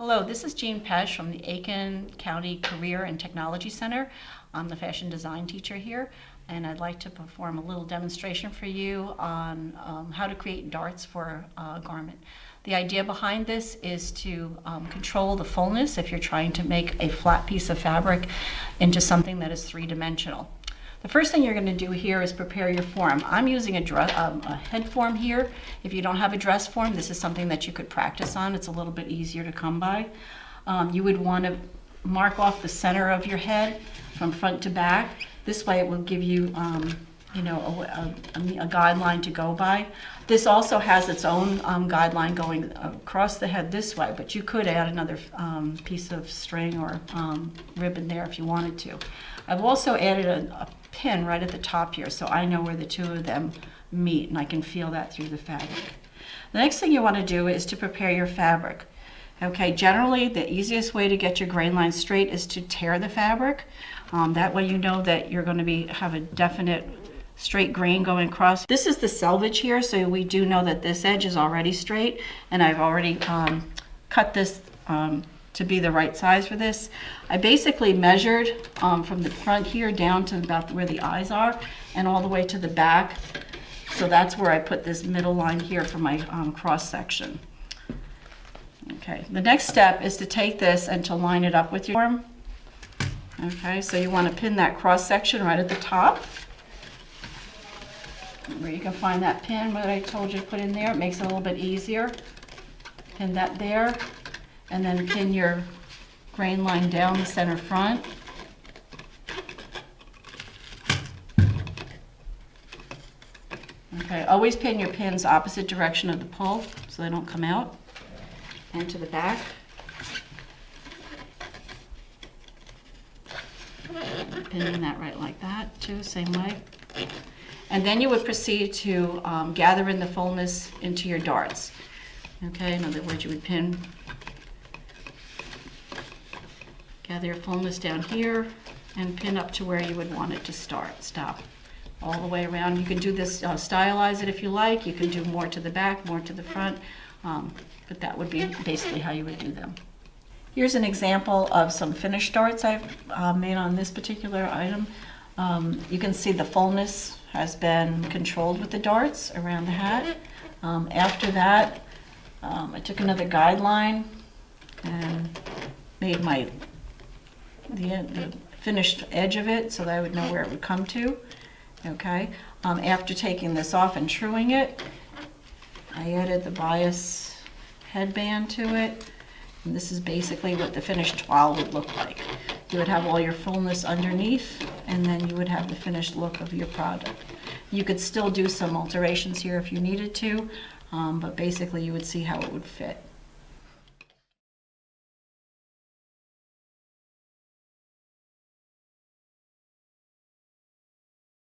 Hello, this is Jean Pesh from the Aiken County Career and Technology Center. I'm the fashion design teacher here, and I'd like to perform a little demonstration for you on um, how to create darts for a garment. The idea behind this is to um, control the fullness if you're trying to make a flat piece of fabric into something that is three-dimensional. The first thing you're going to do here is prepare your form. I'm using a, dress, um, a head form here. If you don't have a dress form, this is something that you could practice on. It's a little bit easier to come by. Um, you would want to mark off the center of your head from front to back. This way it will give you, um, you know, a, a, a, guideline to go by. This also has its own um, guideline going across the head this way, but you could add another um, piece of string or um, ribbon there if you wanted to. I've also added a, a pin right at the top here so I know where the two of them meet and I can feel that through the fabric. The next thing you want to do is to prepare your fabric. Okay, generally the easiest way to get your grain line straight is to tear the fabric. Um, that way you know that you're going to be have a definite straight grain going across. This is the selvage here, so we do know that this edge is already straight, and I've already um, cut this um, to be the right size for this. I basically measured um, from the front here down to about where the eyes are and all the way to the back. So that's where I put this middle line here for my um, cross section. Okay, the next step is to take this and to line it up with your form. Okay, so you want to pin that cross section right at the top. Where you can find that pin that I told you to put in there. It makes it a little bit easier. Pin that there and then pin your grain line down the center front. Okay, always pin your pins opposite direction of the pull so they don't come out and to the back. Pinning that right like that too, same way. And then you would proceed to um, gather in the fullness into your darts. Okay, in other words, you would pin Gather your fullness down here and pin up to where you would want it to start, stop. All the way around. You can do this, uh, stylize it if you like. You can do more to the back, more to the front, um, but that would be basically how you would do them. Here's an example of some finished darts I've uh, made on this particular item. Um, you can see the fullness has been controlled with the darts around the hat. Um, after that, um, I took another guideline and made my the, the finished edge of it so that I would know where it would come to. Okay, um, after taking this off and truing it, I added the bias headband to it. And this is basically what the finished toile would look like. You would have all your fullness underneath, and then you would have the finished look of your product. You could still do some alterations here if you needed to, um, but basically you would see how it would fit.